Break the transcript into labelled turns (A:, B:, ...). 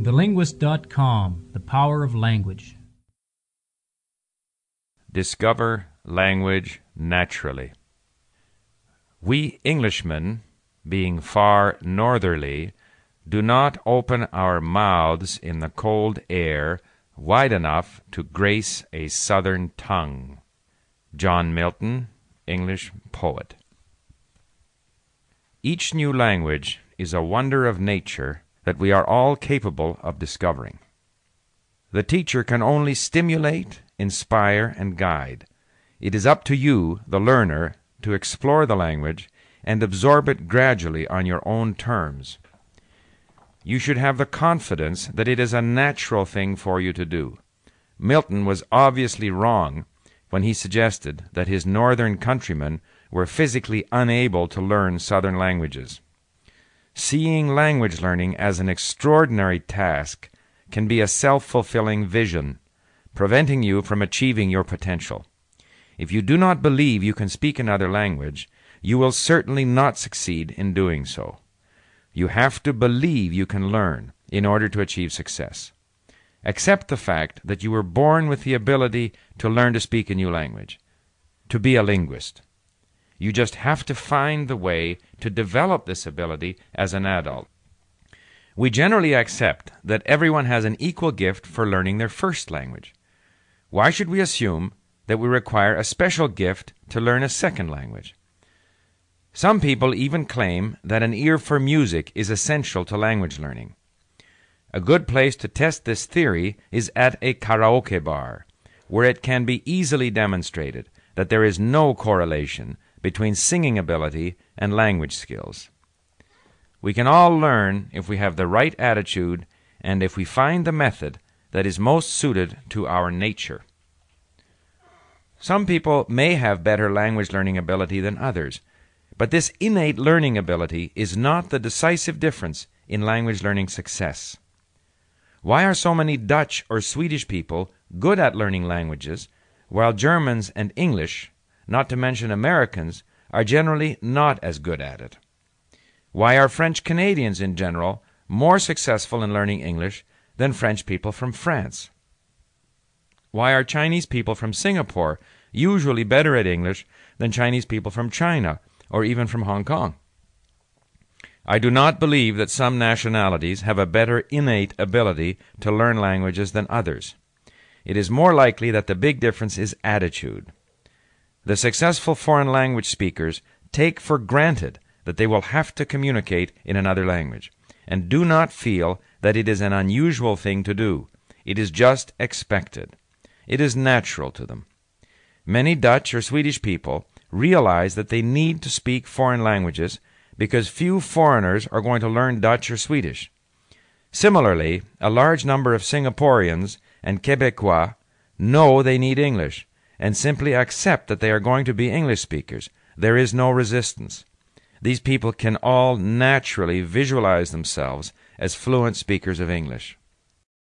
A: TheLinguist.com The Power of Language.
B: Discover language naturally. We Englishmen, being far northerly, do not open our mouths in the cold air wide enough to grace a southern tongue. John Milton, English poet. Each new language is a wonder of nature that we are all capable of discovering. The teacher can only stimulate, inspire, and guide. It is up to you, the learner, to explore the language and absorb it gradually on your own terms. You should have the confidence that it is a natural thing for you to do. Milton was obviously wrong when he suggested that his northern countrymen were physically unable to learn southern languages. Seeing language learning as an extraordinary task can be a self fulfilling vision, preventing you from achieving your potential. If you do not believe you can speak another language, you will certainly not succeed in doing so. You have to believe you can learn in order to achieve success. Accept the fact that you were born with the ability to learn to speak a new language, to be a linguist. You just have to find the way to develop this ability as an adult. We generally accept that everyone has an equal gift for learning their first language. Why should we assume that we require a special gift to learn a second language? Some people even claim that an ear for music is essential to language learning. A good place to test this theory is at a karaoke bar, where it can be easily demonstrated that there is no correlation between singing ability and language skills. We can all learn if we have the right attitude and if we find the method that is most suited to our nature. Some people may have better language learning ability than others, but this innate learning ability is not the decisive difference in language learning success. Why are so many Dutch or Swedish people good at learning languages, while Germans and English, not to mention Americans, are generally not as good at it? Why are French Canadians in general more successful in learning English than French people from France? Why are Chinese people from Singapore usually better at English than Chinese people from China or even from Hong Kong? I do not believe that some nationalities have a better innate ability to learn languages than others. It is more likely that the big difference is attitude. The successful foreign language speakers take for granted that they will have to communicate in another language, and do not feel that it is an unusual thing to do. It is just expected. It is natural to them. Many Dutch or Swedish people realize that they need to speak foreign languages because few foreigners are going to learn Dutch or Swedish. Similarly, a large number of Singaporeans and Quebecois know they need English and simply accept that they are going to be English speakers. There is no resistance. These people can all naturally visualize themselves as fluent speakers of English.